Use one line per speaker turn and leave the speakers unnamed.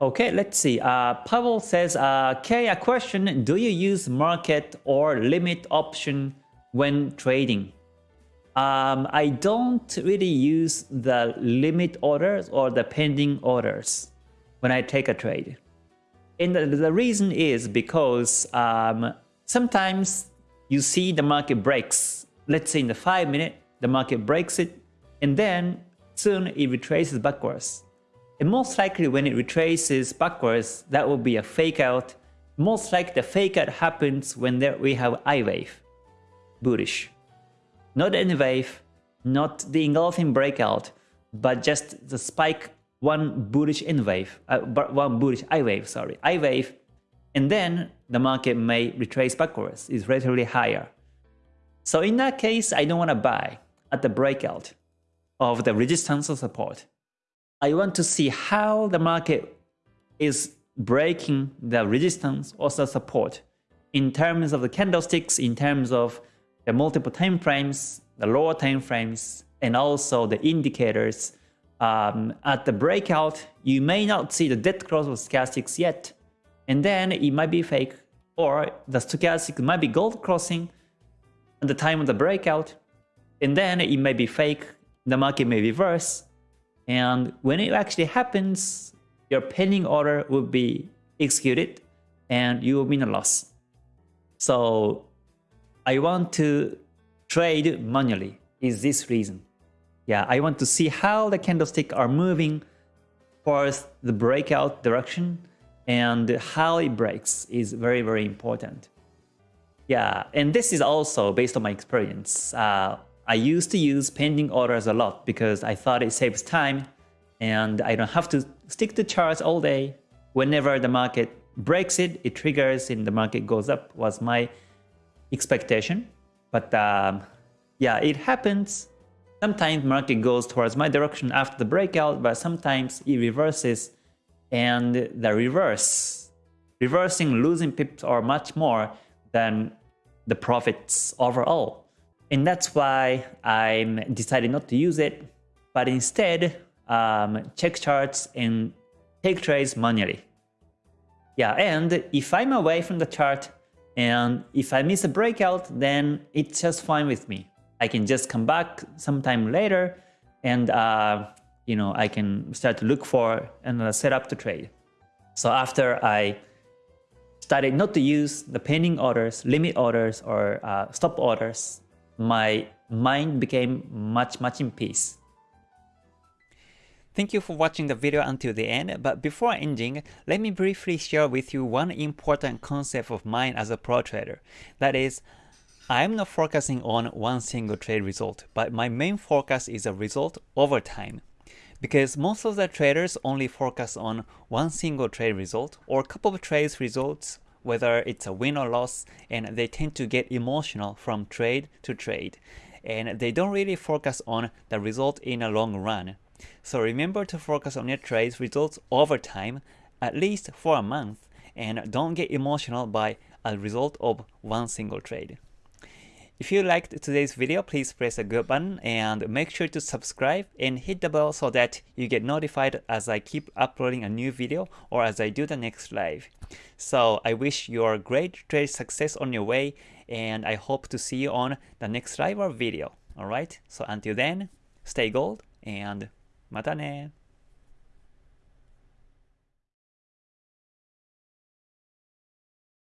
Okay, let's see. Uh, Pavel says, uh, Kay, a question. Do you use market or limit option when trading? Um, I don't really use the limit orders or the pending orders when I take a trade. And the, the reason is because um, sometimes you see the market breaks. Let's say in the 5 minute, the market breaks it, and then soon it retraces backwards. And most likely when it retraces backwards, that will be a fake out. Most likely the fake out happens when there we have I wave, bullish. Not any wave, not the engulfing breakout, but just the spike one bullish N wave, uh, one bullish I wave, sorry, I wave, and then the market may retrace backwards, is relatively higher. So in that case, I don't want to buy at the breakout of the resistance or support. I want to see how the market is breaking the resistance or the support in terms of the candlesticks, in terms of the multiple time frames, the lower time frames, and also the indicators. Um, at the breakout, you may not see the dead cross of stochastics yet, and then it might be fake, or the stochastic might be gold crossing at the time of the breakout, and then it may be fake, the market may reverse, and when it actually happens, your pending order will be executed and you will be in a loss. So I want to trade manually is this reason. Yeah, I want to see how the candlestick are moving towards the breakout direction and how it breaks is very, very important. Yeah, and this is also based on my experience. Uh, I used to use pending orders a lot because I thought it saves time and I don't have to stick to charts all day. Whenever the market breaks it, it triggers and the market goes up was my expectation. But um, yeah, it happens. Sometimes market goes towards my direction after the breakout, but sometimes it reverses and the reverse, reversing losing pips are much more than the profits overall. And that's why I'm decided not to use it, but instead um, check charts and take trades manually. Yeah, and if I'm away from the chart and if I miss a breakout, then it's just fine with me. I can just come back sometime later and uh, you know I can start to look for and set up the trade. So after I started not to use the pending orders, limit orders, or uh, stop orders, my mind became much, much in peace.
Thank you for watching the video until the end, but before ending, let me briefly share with you one important concept of mine as a pro trader. That is, I'm not focusing on one single trade result, but my main focus is a result over time. Because most of the traders only focus on one single trade result or a couple of trades results whether it's a win or loss, and they tend to get emotional from trade to trade. And they don't really focus on the result in a long run. So remember to focus on your trades results over time, at least for a month, and don't get emotional by a result of one single trade. If you liked today's video, please press a good button and make sure to subscribe and hit the bell so that you get notified as I keep uploading a new video or as I do the next live. So I wish you a great trade success on your way and I hope to see you on the next live or video. Alright, so until then, stay gold and mata ne!